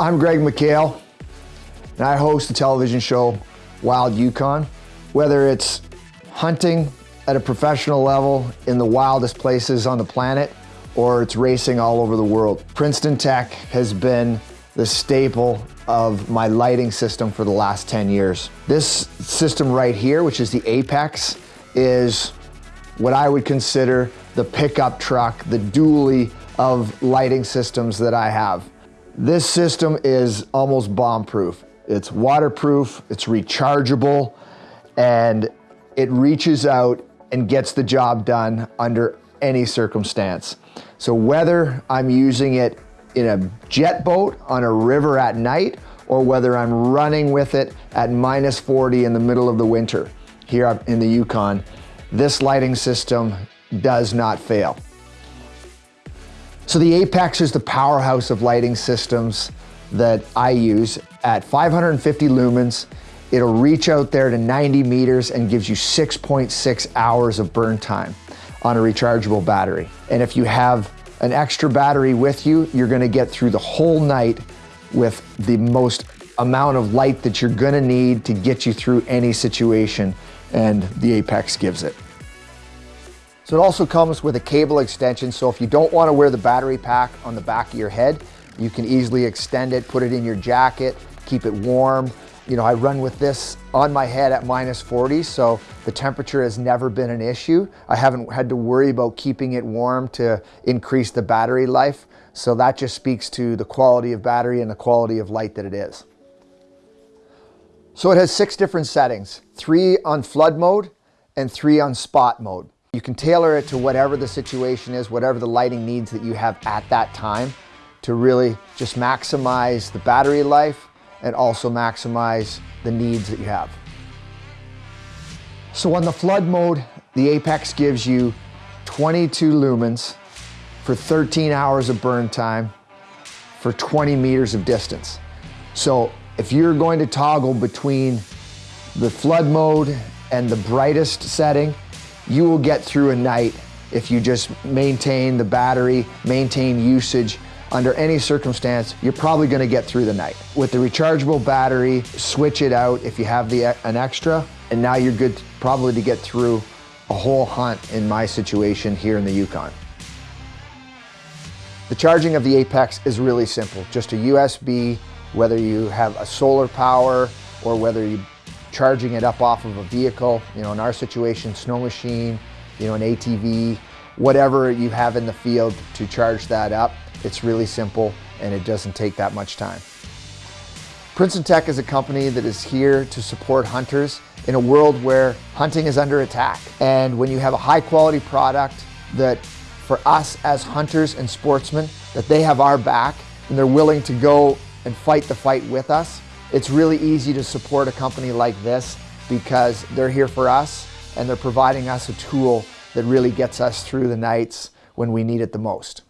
I'm Greg McHale, and I host the television show Wild Yukon. Whether it's hunting at a professional level in the wildest places on the planet, or it's racing all over the world. Princeton Tec has been the staple of my lighting system for the last 10 years. This system right here, which is the Apex, is what I would consider the pickup truck, the dually of lighting systems that I have. This system is almost bomb-proof. It's waterproof, it's rechargeable, and it reaches out and gets the job done under any circumstance. So whether I'm using it in a jet boat on a river at night, or whether I'm running with it at minus 40 in the middle of the winter here in the Yukon, this lighting system does not fail. So the Apex is the powerhouse of lighting systems that I use at 550 lumens. It'll reach out there to 90 meters and gives you 6.6 hours of burn time on a rechargeable battery. And if you have an extra battery with you, you're gonna get through the whole night with the most amount of light that you're gonna need to get you through any situation, and the Apex gives it. So it also comes with a cable extension, so if you don't want to wear the battery pack on the back of your head, you can easily extend it, put it in your jacket, keep it warm. You know, I run with this on my head at minus 40, so the temperature has never been an issue. I haven't had to worry about keeping it warm to increase the battery life. So that just speaks to the quality of battery and the quality of light that it is. So it has six different settings, three on flood mode and three on spot mode. You can tailor it to whatever the situation is, whatever the lighting needs that you have at that time to really just maximize the battery life and also maximize the needs that you have. So on the flood mode, the Apex gives you 22 lumens for 13 hours of burn time for 20 meters of distance. So if you're going to toggle between the flood mode and the brightest setting, you will get through a night if you just maintain the battery, maintain usage. Under any circumstance, you're probably gonna get through the night. With the rechargeable battery, switch it out if you have the, an extra, and now you're good probably to get through a whole hunt in my situation here in the Yukon. The charging of the Apex is really simple. Just a USB, whether you have a solar power or whether you charging it up off of a vehicle, you know, in our situation, snow machine, you know, an ATV, whatever you have in the field to charge that up. It's really simple and it doesn't take that much time. Princeton Tec is a company that is here to support hunters in a world where hunting is under attack. And when you have a high quality product that for us as hunters and sportsmen, that they have our back and they're willing to go and fight the fight with us, it's really easy to support a company like this because they're here for us and they're providing us a tool that really gets us through the nights when we need it the most.